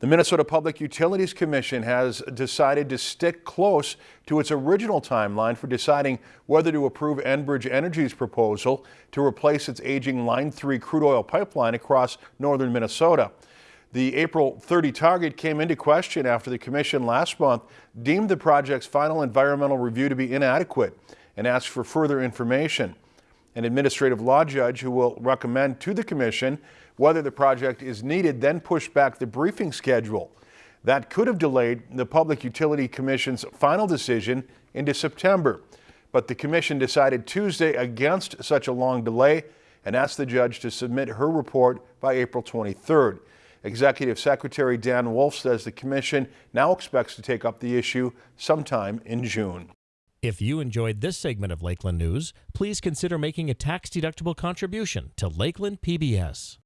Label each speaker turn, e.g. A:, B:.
A: The Minnesota Public Utilities Commission has decided to stick close to its original timeline for deciding whether to approve Enbridge Energy's proposal to replace its aging Line 3 crude oil pipeline across northern Minnesota. The April 30 target came into question after the commission last month deemed the project's final environmental review to be inadequate and asked for further information. An administrative law judge who will recommend to the commission whether the project is needed then pushed back the briefing schedule. That could have delayed the Public Utility Commission's final decision into September. But the commission decided Tuesday against such a long delay and asked the judge to submit her report by April 23rd. Executive Secretary Dan Wolf says the commission now expects to take up the issue sometime in June.
B: If you enjoyed this segment of Lakeland News, please consider making a tax-deductible contribution to Lakeland PBS.